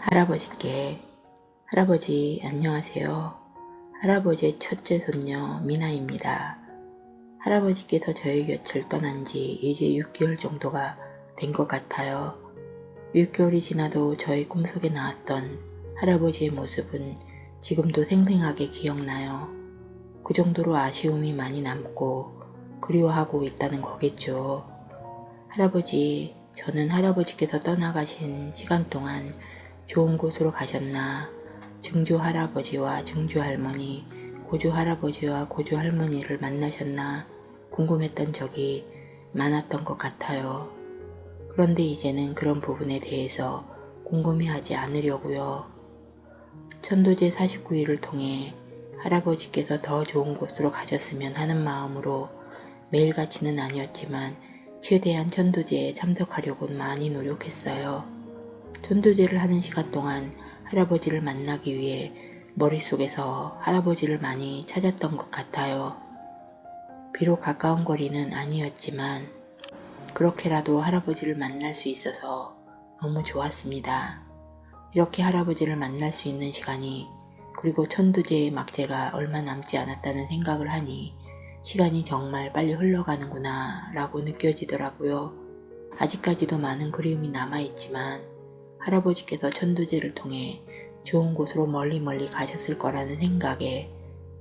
할아버지께 할아버지 안녕하세요. 할아버지의 첫째 손녀 미나입니다. 할아버지께서 저희 곁을 떠난 지 이제 6개월 정도가 된 것 같아요. 6개월이 지나도 저희 꿈속에 나왔던 할아버지의 모습은 지금도 생생하게 기억나요. 그 정도로 아쉬움이 많이 남고 그리워하고 있다는 거겠죠. 할아버지, 저는 할아버지께서 떠나가신 시간 동안 좋은 곳으로 가셨나 증조 할아버지와 증조 할머니, 고조 할아버지와 고조 할머니를 만나셨나 궁금했던 적이 많았던 것 같아요. 그런데 이제는 그런 부분에 대해서 궁금해하지 않으려고요. 천도제 49일을 통해 할아버지께서 더 좋은 곳으로 가셨으면 하는 마음으로 매일같이는 아니었지만 최대한 천도제에 참석하려고 많이 노력했어요. 전도제를 하는 시간 동안 할아버지를 만나기 위해 머릿속에서 할아버지를 많이 찾았던 것 같아요. 비록 가까운 거리는 아니었지만 그렇게라도 할아버지를 만날 수 있어서 너무 좋았습니다. 이렇게 할아버지를 만날 수 있는 시간이 그리고 천도제의 막제가 얼마 남지 않았다는 생각을 하니 시간이 정말 빨리 흘러가는구나 라고 느껴지더라고요. 아직까지도 많은 그리움이 남아있지만 할아버지께서 천도제를 통해 좋은 곳으로 멀리 멀리 가셨을 거라는 생각에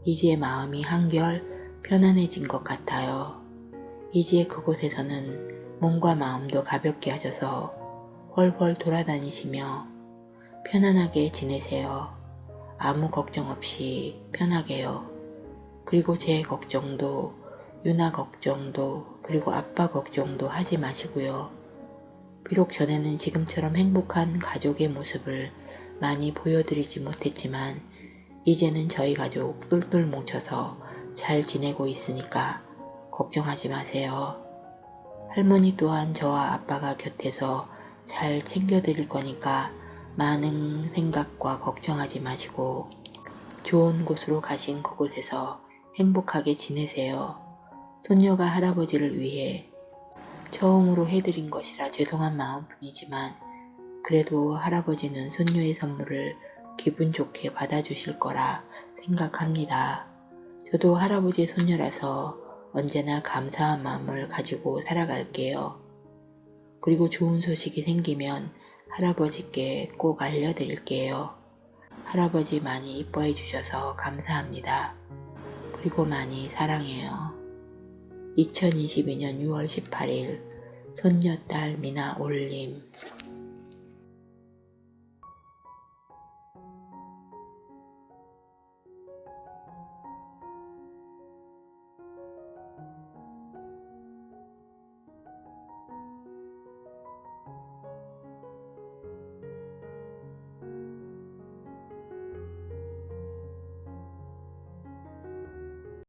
이지의 마음이 한결 편안해진 것 같아요. 이지의 그곳에서는 몸과 마음도 가볍게 하셔서 훨훨 돌아다니시며 편안하게 지내세요. 아무 걱정 없이 편하게요. 그리고 제 걱정도 유나 걱정도 그리고 아빠 걱정도 하지 마시고요. 비록 전에는 지금처럼 행복한 가족의 모습을 많이 보여드리지 못했지만 이제는 저희 가족 똘똘 뭉쳐서 잘 지내고 있으니까 걱정하지 마세요. 할머니 또한 저와 아빠가 곁에서 잘 챙겨드릴 거니까 많은 생각과 걱정하지 마시고 좋은 곳으로 가신 그곳에서 행복하게 지내세요. 손녀가 할아버지를 위해 처음으로 해드린 것이라 죄송한 마음뿐이지만 그래도 할아버지는 손녀의 선물을 기분 좋게 받아주실 거라 생각합니다. 저도 할아버지의 손녀라서 언제나 감사한 마음을 가지고 살아갈게요. 그리고 좋은 소식이 생기면 할아버지께 꼭 알려드릴게요. 할아버지 많이 이뻐해 주셔서 감사합니다. 그리고 많이 사랑해요. 2022년 6월 18일 손녀딸 미나 올림